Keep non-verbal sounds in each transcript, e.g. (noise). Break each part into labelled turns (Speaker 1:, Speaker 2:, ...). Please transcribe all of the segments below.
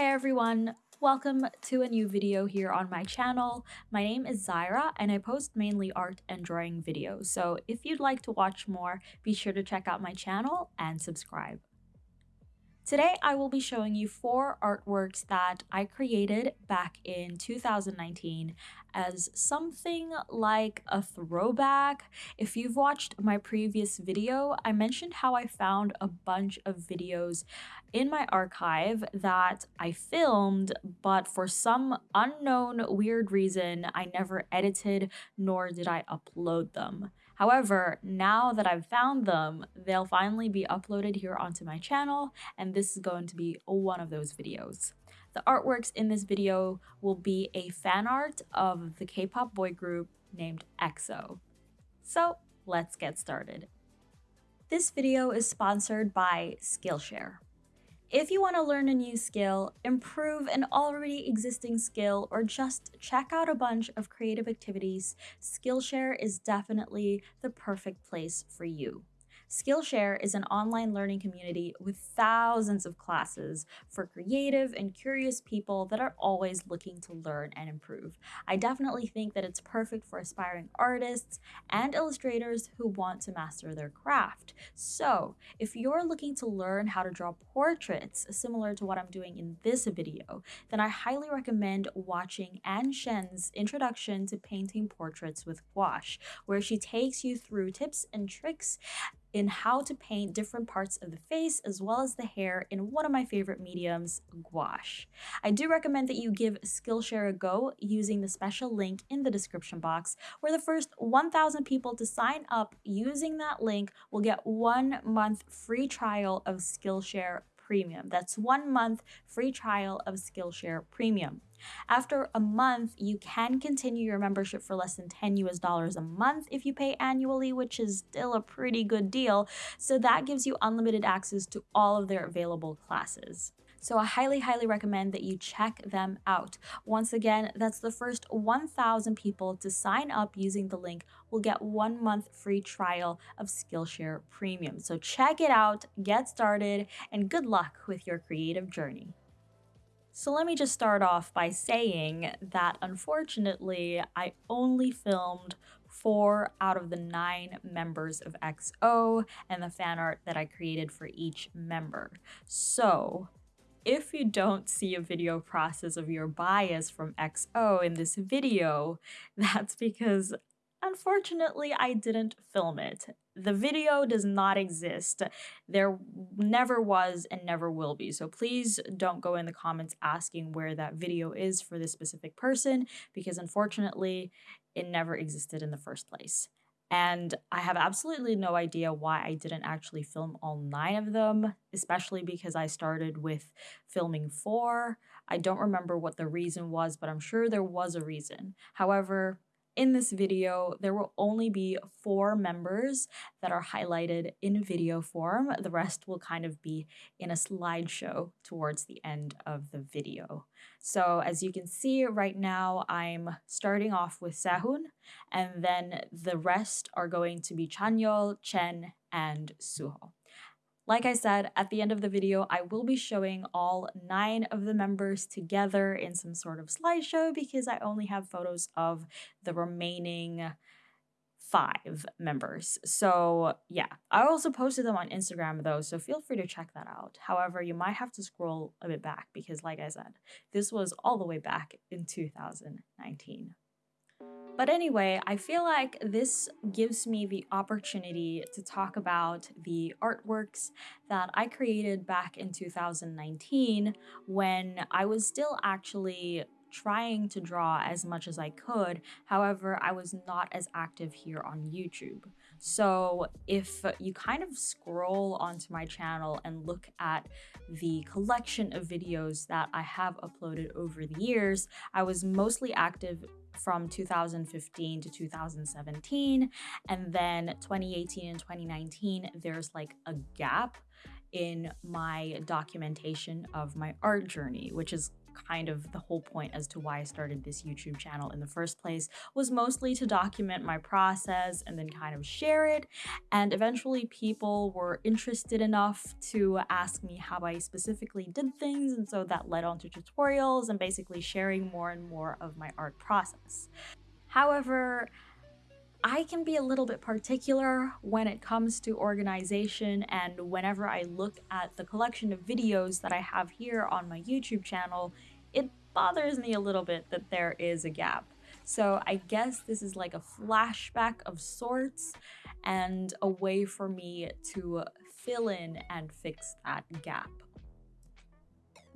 Speaker 1: Hey everyone, welcome to a new video here on my channel. My name is Zaira and I post mainly art and drawing videos, so if you'd like to watch more, be sure to check out my channel and subscribe. Today I will be showing you four artworks that I created back in 2019 as something like a throwback. If you've watched my previous video, I mentioned how I found a bunch of videos in my archive that I filmed, but for some unknown weird reason, I never edited nor did I upload them. However, now that I've found them, they'll finally be uploaded here onto my channel, and this is going to be one of those videos. The artworks in this video will be a fan art of the K-pop boy group named EXO. So let's get started. This video is sponsored by Skillshare. If you want to learn a new skill, improve an already existing skill, or just check out a bunch of creative activities, Skillshare is definitely the perfect place for you. Skillshare is an online learning community with thousands of classes for creative and curious people that are always looking to learn and improve. I definitely think that it's perfect for aspiring artists and illustrators who want to master their craft. So, if you're looking to learn how to draw portraits similar to what I'm doing in this video, then I highly recommend watching Ann Shen's introduction to painting portraits with gouache, where she takes you through tips and tricks in how to paint different parts of the face as well as the hair in one of my favorite mediums, gouache. I do recommend that you give Skillshare a go using the special link in the description box where the first 1,000 people to sign up using that link will get one month free trial of Skillshare Premium. That's one month free trial of Skillshare Premium. After a month, you can continue your membership for less than 10 US dollars a month if you pay annually, which is still a pretty good deal. So that gives you unlimited access to all of their available classes. So I highly, highly recommend that you check them out. Once again, that's the first 1,000 people to sign up using the link will get one month free trial of Skillshare Premium. So check it out, get started, and good luck with your creative journey. So let me just start off by saying that unfortunately, I only filmed four out of the nine members of EXO and the fan art that I created for each member. So if you don't see a video process of your bias from EXO in this video, (laughs) that's because unfortunately I didn't film it. The video does not exist. There never was and never will be. So please don't go in the comments asking where that video is for this specific person because unfortunately it never existed in the first place. And I have absolutely no idea why I didn't actually film all nine of them, especially because I started with filming four. I don't remember what the reason was, but I'm sure there was a reason. However, in this video, there will only be four members that are highlighted in video form. The rest will kind of be in a slideshow towards the end of the video. So as you can see right now, I'm starting off with Sehun, and then the rest are going to be Chanyeol, Chen, and Suho. Like I said, at the end of the video, I will be showing all nine of the members together in some sort of slideshow because I only have photos of the remaining five members. So yeah, I also posted them on Instagram though, so feel free to check that out. However, you might have to scroll a bit back because like I said, this was all the way back in 2019. But anyway, I feel like this gives me the opportunity to talk about the artworks that I created back in 2019 when I was still actually trying to draw as much as I could. However, I was not as active here on YouTube. So if you kind of scroll onto my channel and look at the collection of videos that I have uploaded over the years, I was mostly active from 2015 to 2017 and then 2018 and 2019 there's like a gap in my documentation of my art journey which is kind of the whole point as to why I started this YouTube channel in the first place was mostly to document my process and then kind of share it. And eventually people were interested enough to ask me how I specifically did things. And so that led on to tutorials and basically sharing more and more of my art process. However, I can be a little bit particular when it comes to organization and whenever I look at the collection of videos that I have here on my YouTube channel, it bothers me a little bit that there is a gap. So I guess this is like a flashback of sorts and a way for me to fill in and fix that gap.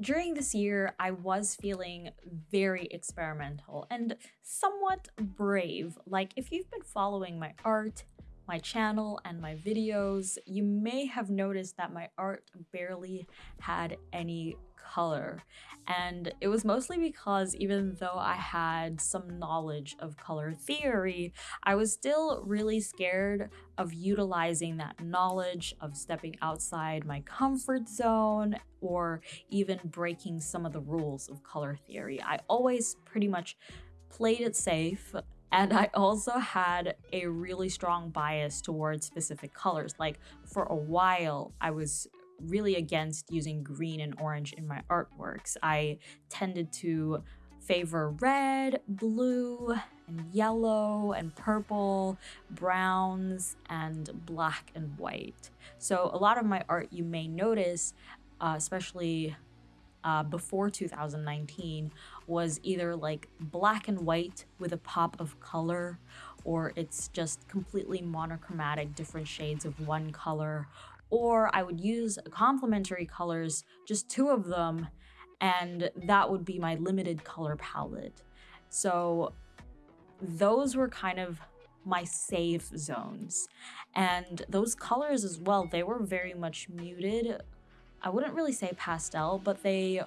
Speaker 1: During this year, I was feeling very experimental and somewhat brave. Like, if you've been following my art, my channel, and my videos, you may have noticed that my art barely had any color. And it was mostly because even though I had some knowledge of color theory, I was still really scared of utilizing that knowledge, of stepping outside my comfort zone, or even breaking some of the rules of color theory. I always pretty much played it safe and I also had a really strong bias towards specific colors. Like for a while, I was really against using green and orange in my artworks. I tended to favor red, blue, and yellow, and purple, browns, and black and white. So a lot of my art you may notice, uh, especially uh, before 2019, was either like black and white with a pop of color, or it's just completely monochromatic, different shades of one color, or I would use complementary colors, just two of them, and that would be my limited color palette. So those were kind of my safe zones. And those colors as well, they were very much muted. I wouldn't really say pastel, but they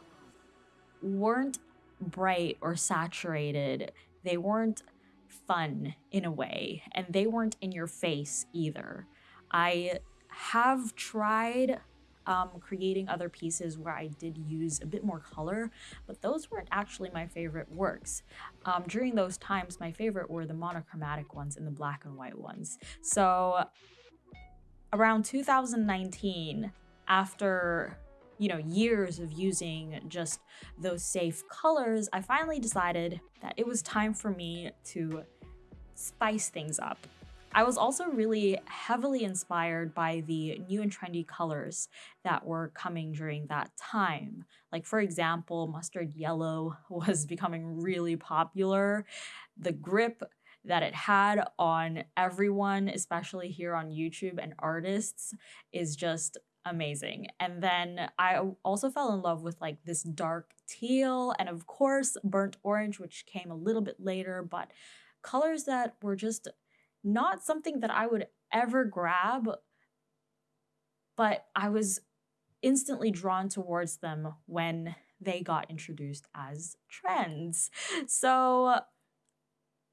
Speaker 1: weren't bright or saturated. They weren't fun in a way, and they weren't in your face either. I have tried um, creating other pieces where I did use a bit more color, but those weren't actually my favorite works. Um, during those times, my favorite were the monochromatic ones and the black and white ones. So around 2019, after you know, years of using just those safe colors, I finally decided that it was time for me to spice things up. I was also really heavily inspired by the new and trendy colors that were coming during that time. Like, for example, mustard yellow (laughs) was becoming really popular. The grip that it had on everyone, especially here on YouTube and artists, is just amazing. And then I also fell in love with like this dark teal and of course burnt orange, which came a little bit later, but colors that were just not something that I would ever grab, but I was instantly drawn towards them when they got introduced as trends. So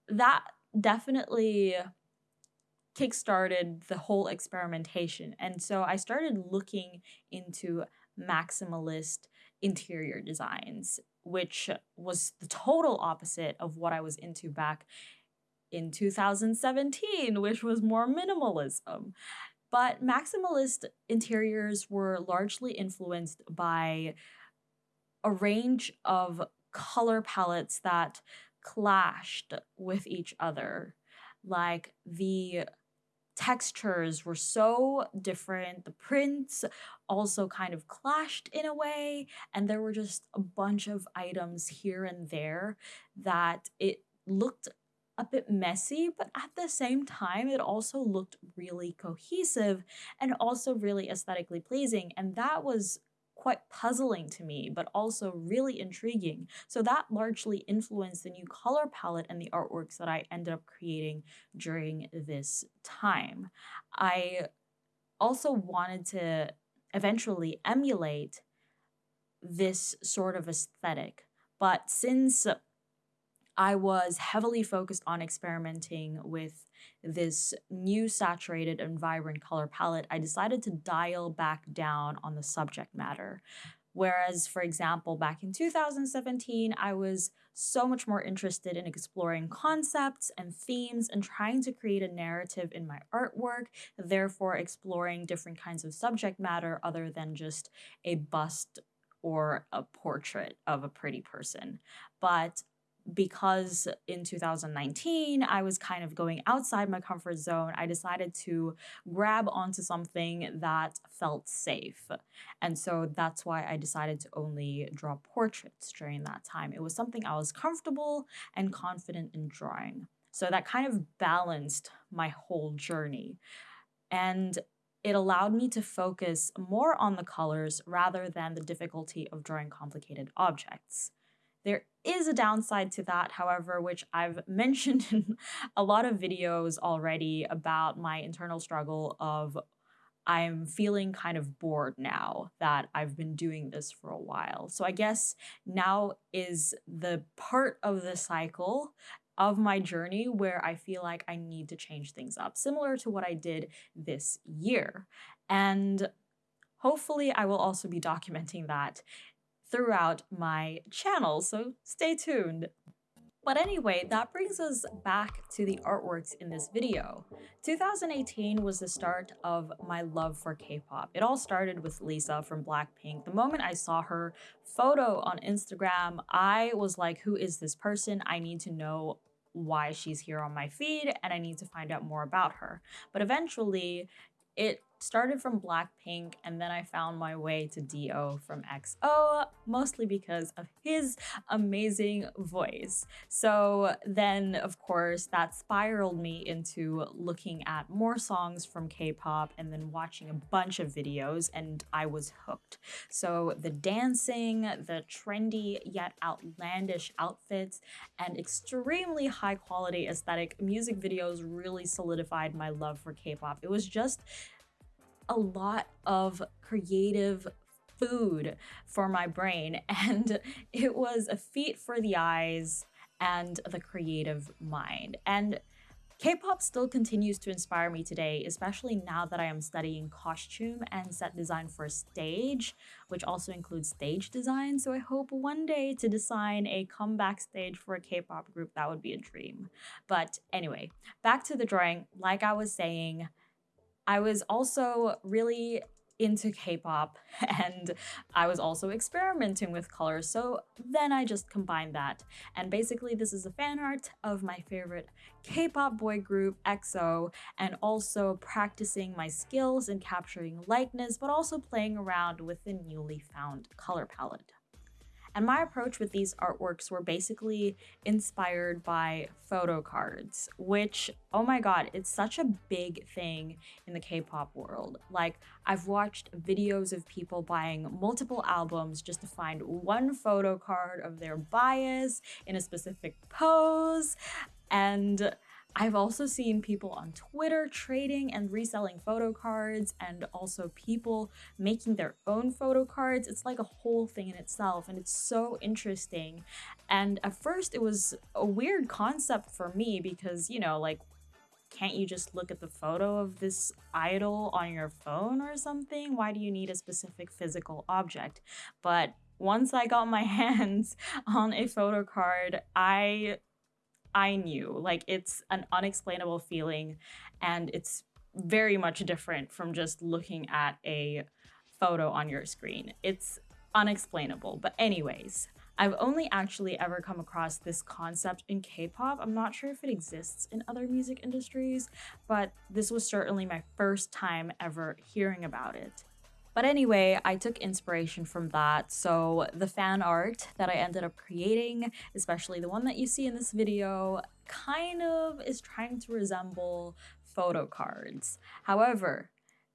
Speaker 1: that definitely kickstarted the whole experimentation. And so I started looking into maximalist interior designs, which was the total opposite of what I was into back in 2017, which was more minimalism. But maximalist interiors were largely influenced by a range of color palettes that clashed with each other. Like the textures were so different. The prints also kind of clashed in a way. And there were just a bunch of items here and there that it looked a bit messy, but at the same time, it also looked really cohesive and also really aesthetically pleasing. And that was quite puzzling to me, but also really intriguing. So that largely influenced the new color palette and the artworks that I ended up creating during this time. I also wanted to eventually emulate this sort of aesthetic, but since I was heavily focused on experimenting with this new saturated and vibrant color palette, I decided to dial back down on the subject matter. Whereas, for example, back in 2017, I was so much more interested in exploring concepts and themes and trying to create a narrative in my artwork, therefore, exploring different kinds of subject matter other than just a bust or a portrait of a pretty person. But because in 2019 I was kind of going outside my comfort zone, I decided to grab onto something that felt safe. And so that's why I decided to only draw portraits during that time. It was something I was comfortable and confident in drawing. So that kind of balanced my whole journey. And it allowed me to focus more on the colors rather than the difficulty of drawing complicated objects. There is a downside to that, however, which I've (laughs) mentioned in a lot of videos already about my internal struggle of I'm feeling kind of bored now that I've been doing this for a while. So I guess now is the part of the cycle of my journey where I feel like I need to change things up, similar to what I did this year. And hopefully, I will also be documenting that throughout my channel, so stay tuned. But anyway, that brings us back to the artworks in this video. 2018 was the start of my love for K-pop. It all started with Lisa from Blackpink. The moment I saw her photo on Instagram, I was like, who is this person? I need to know why she's here on my feed and I need to find out more about her. But eventually, it started from Blackpink and then I found my way to D.O. from EXO, mostly because of his amazing voice. So then, of course, that spiraled me into looking at more songs from K-pop and then watching a bunch of videos and I was hooked. So the dancing, the trendy yet outlandish outfits, and extremely high quality aesthetic music videos really solidified my love for K-pop. It was just a lot of creative food for my brain (laughs) and it was a feat for the eyes and the creative mind. And K-pop still continues to inspire me today, especially now that I am studying costume and set design for stage, which also includes stage design. So I hope one day to design a comeback stage for a K-pop group. That would be a dream. But anyway, back to the drawing. Like I was saying, I was also really into K-pop (laughs) and I was also experimenting with colors. So then I just combined that. And basically this is a fan art of my favorite K-pop boy group EXO and also practicing my skills in capturing likeness but also playing around with the newly found color palette. And my approach with these artworks were basically inspired by photo cards, which, oh my god, it's such a big thing in the K-pop world. Like, I've watched videos of people buying multiple albums just to find one photo card of their bias in a specific pose. And I've also seen people on Twitter trading and reselling photo cards and also people making their own photo cards. It's like a whole thing in itself and it's so interesting. And at first it was a weird concept for me because, you know, like can't you just look at the photo of this idol on your phone or something? Why do you need a specific physical object? But once I got my (laughs) hands on a photo card, I I knew. Like it's an unexplainable feeling and it's very much different from just looking at a photo on your screen. It's unexplainable. But anyways, I've only actually ever come across this concept in K-pop. I'm not sure if it exists in other music industries, but this was certainly my first time ever hearing about it. But anyway, I took inspiration from that. So the fan art that I ended up creating, especially the one that you see in this video, kind of is trying to resemble photo cards. However,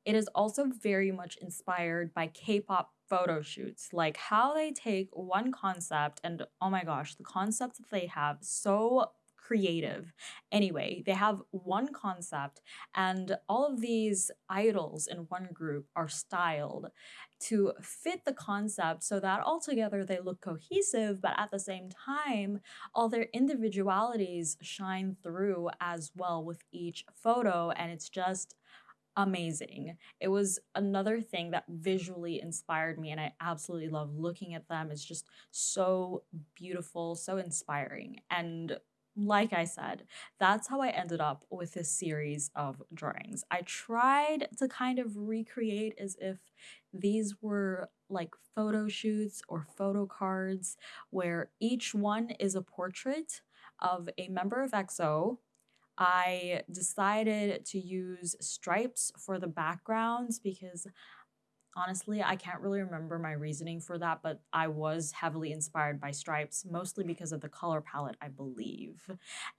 Speaker 1: it is also very much inspired by K-pop photo shoots, like how they take one concept and oh my gosh, the concepts that they have so creative. Anyway, they have one concept, and all of these idols in one group are styled to fit the concept so that altogether they look cohesive, but at the same time, all their individualities shine through as well with each photo, and it's just amazing. It was another thing that visually inspired me, and I absolutely love looking at them. It's just so beautiful, so inspiring. And like I said, that's how I ended up with this series of drawings. I tried to kind of recreate as if these were like photo shoots or photo cards where each one is a portrait of a member of EXO I decided to use stripes for the backgrounds because Honestly, I can't really remember my reasoning for that, but I was heavily inspired by stripes, mostly because of the color palette, I believe.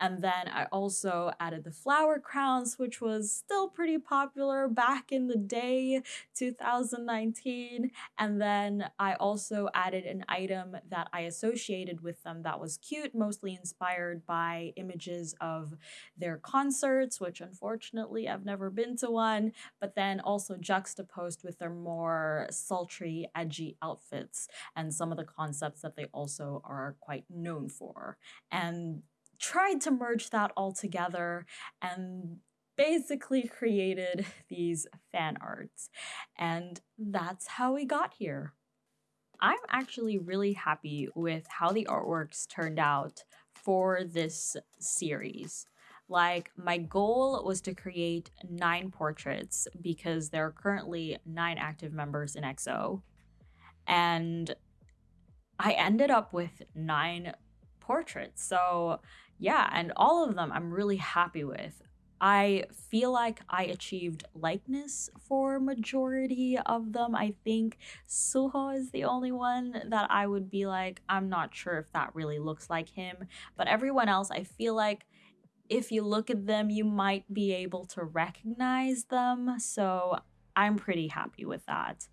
Speaker 1: And then I also added the flower crowns, which was still pretty popular back in the day, 2019. And then I also added an item that I associated with them that was cute, mostly inspired by images of their concerts, which unfortunately I've never been to one, but then also juxtaposed with their more more sultry, edgy outfits and some of the concepts that they also are quite known for. And tried to merge that all together and basically created (laughs) these fan arts. And that's how we got here. I'm actually really happy with how the artworks turned out for this series. Like, my goal was to create nine portraits because there are currently nine active members in EXO. And I ended up with nine portraits. So, yeah, and all of them I'm really happy with. I feel like I achieved likeness for majority of them. I think Suho is the only one that I would be like, I'm not sure if that really looks like him. But everyone else, I feel like if you look at them, you might be able to recognize them. So I'm pretty happy with that.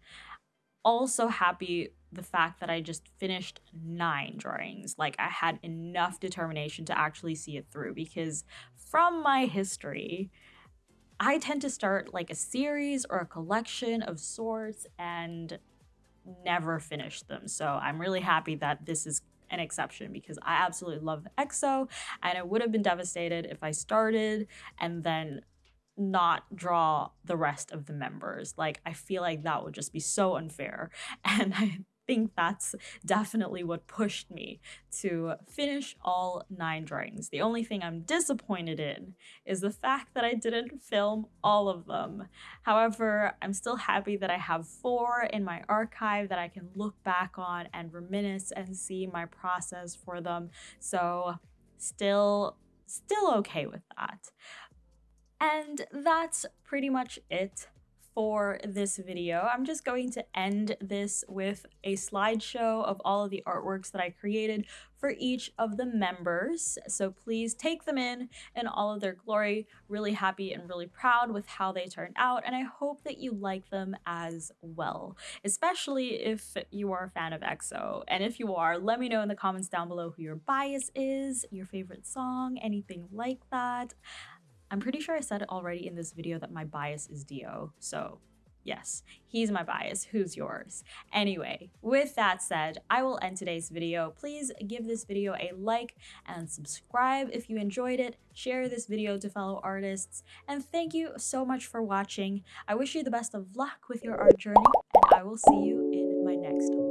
Speaker 1: Also, happy the fact that I just finished nine drawings. Like, I had enough determination to actually see it through because from my history, I tend to start like a series or a collection of sorts and never finish them. So I'm really happy that this is an exception because I absolutely love EXO and I would have been devastated if I started and then not draw the rest of the members. Like I feel like that would just be so unfair (laughs) and I think that's definitely what pushed me to finish all nine drawings. The only thing I'm disappointed in is the fact that I didn't film all of them. However, I'm still happy that I have four in my archive that I can look back on and reminisce and see my process for them. So still, still okay with that. And that's pretty much it for this video. I'm just going to end this with a slideshow of all of the artworks that I created for each of the members. So please take them in in all of their glory. Really happy and really proud with how they turned out. And I hope that you like them as well, especially if you are a fan of EXO. And if you are, let me know in the comments down below who your bias is, your favorite song, anything like that. I'm pretty sure I said it already in this video that my bias is D.O., so yes, he's my bias. Who's yours? Anyway, with that said, I will end today's video. Please give this video a like and subscribe if you enjoyed it. Share this video to fellow artists. And thank you so much for watching. I wish you the best of luck with your art journey, and I will see you in my next one.